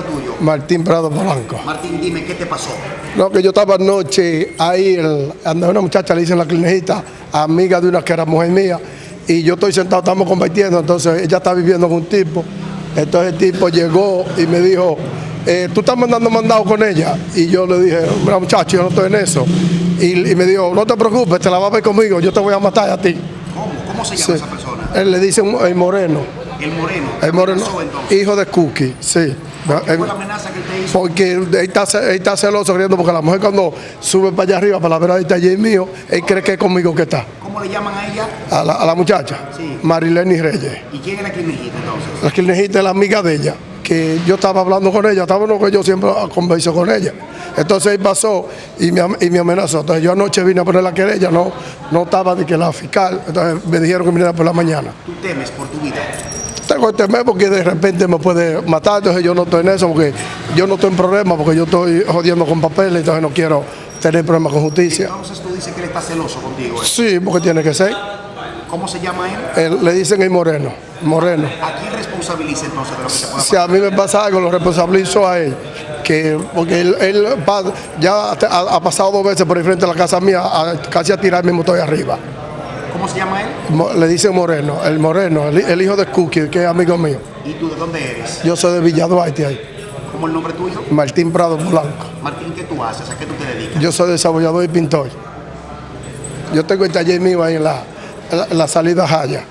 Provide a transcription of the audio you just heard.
tuyo? Martín Prado Polanco. Martín, dime, ¿qué te pasó? No, que yo estaba anoche ahí, el, una muchacha le dicen la clinejita, amiga de una que era mujer mía, y yo estoy sentado, estamos compartiendo, entonces ella está viviendo con un tipo, entonces el tipo llegó y me dijo, eh, tú estás mandando mandado con ella, y yo le dije, mira muchacho, yo no estoy en eso, y, y me dijo, no te preocupes, te la vas a ver conmigo, yo te voy a matar a ti. ¿Cómo? ¿Cómo se llama Sí. esa persona? Él le dice el moreno, El moreno. el ¿Qué moreno, pasó, hijo de Cookie, sí. ¿Qué Él- fue la amenaza que te hizo? Porque él está, él está celoso creyendo porque la mujer cuando sube para allá arriba para la vera del taller mío, él cree que es conmigo que está. ¿Cómo le llaman a ella? A la, a la muchacha, Sí. Marileni Reyes. ¿Y quién es la clinejita entonces? La que es la amiga de ella, que yo estaba hablando con ella, estaba no que yo siempre converso con ella. Entonces él pasó y me, y me amenazó. Entonces yo anoche vine a poner la querella, no, no estaba de que la fiscal, entonces me dijeron que viniera por la mañana. Tú temes por tu vida. Temer porque de repente me puede matar, entonces yo no estoy en eso, porque yo no estoy en problema, porque yo estoy jodiendo con papeles, entonces no quiero tener problemas con justicia. Entonces tú dices que él está celoso contigo. ¿eh? Sí, porque tiene que ser. ¿Cómo se llama él? Él- le dicen el moreno, moreno. ¿A quién responsabiliza entonces de lo que te pueda Si a mí me pasa algo, lo responsabilizo a él. Que, porque él, ya ha, ha pasado dos veces por el frente de la casa mía, a- casi a tirarme y estoy arriba. ¿Cómo se llama él? Le dicen moreno, el moreno, el, el hijo de Cookie, que es amigo mío. ¿Y tú de dónde eres? Yo soy de Villa Duarte ahí, ¿Cómo el nombre tuyo? Martín Prado Blanco. Martín, ¿qué tú haces? ¿A qué tú te dedicas? Yo soy desarrollador y pintor. Yo tengo el taller mío ahí en la, en la, en la salida Jaya.